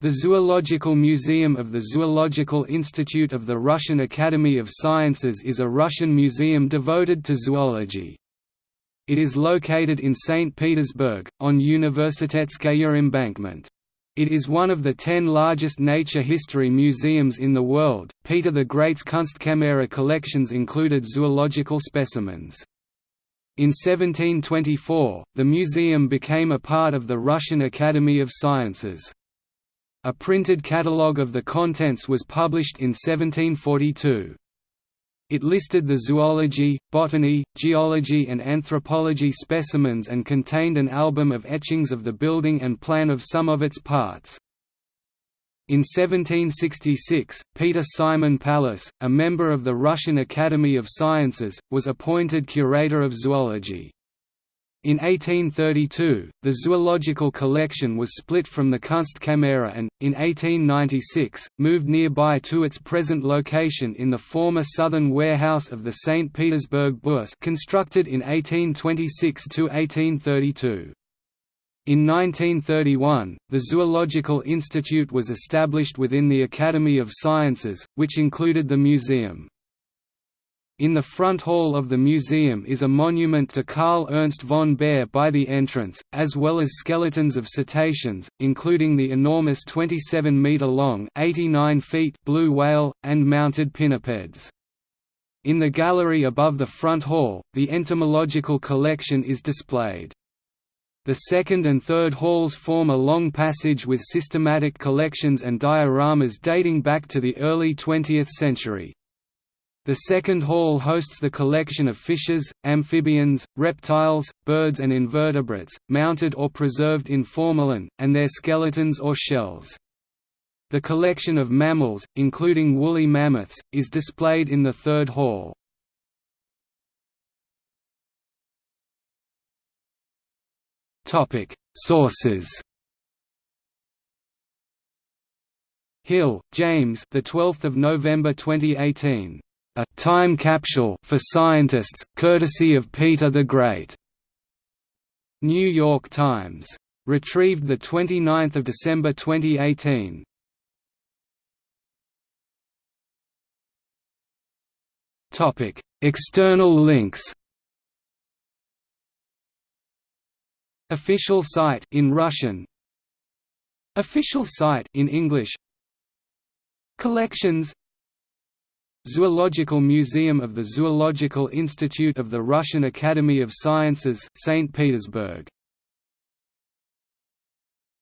The Zoological Museum of the Zoological Institute of the Russian Academy of Sciences is a Russian museum devoted to zoology. It is located in St. Petersburg, on Universitetskaya embankment. It is one of the ten largest nature history museums in the world. Peter the Great's Kunstkamera collections included zoological specimens. In 1724, the museum became a part of the Russian Academy of Sciences. A printed catalogue of the contents was published in 1742. It listed the zoology, botany, geology and anthropology specimens and contained an album of etchings of the building and plan of some of its parts. In 1766, Peter Simon Pallas, a member of the Russian Academy of Sciences, was appointed curator of zoology. In 1832, the zoological collection was split from the Kunstkamera and, in 1896, moved nearby to its present location in the former southern warehouse of the St. Petersburg Bourse constructed in 1826–1832. In 1931, the Zoological Institute was established within the Academy of Sciences, which included the museum. In the front hall of the museum is a monument to Carl Ernst von Baer by the entrance, as well as skeletons of cetaceans, including the enormous 27-metre-long blue whale, and mounted pinnipeds. In the gallery above the front hall, the entomological collection is displayed. The second and third halls form a long passage with systematic collections and dioramas dating back to the early 20th century. The second hall hosts the collection of fishes, amphibians, reptiles, birds and invertebrates, mounted or preserved in formalin, and their skeletons or shells. The collection of mammals, including woolly mammoths, is displayed in the third hall. Sources Hill, James. The 12th of November 2018 a time capsule for scientists, courtesy of Peter the Great. New York Times. Retrieved 29 December 2018. Topic: External links. Official site in Russian. Official site in English. Collections Zoological Museum of the Zoological Institute of the Russian Academy of Sciences, St. Petersburg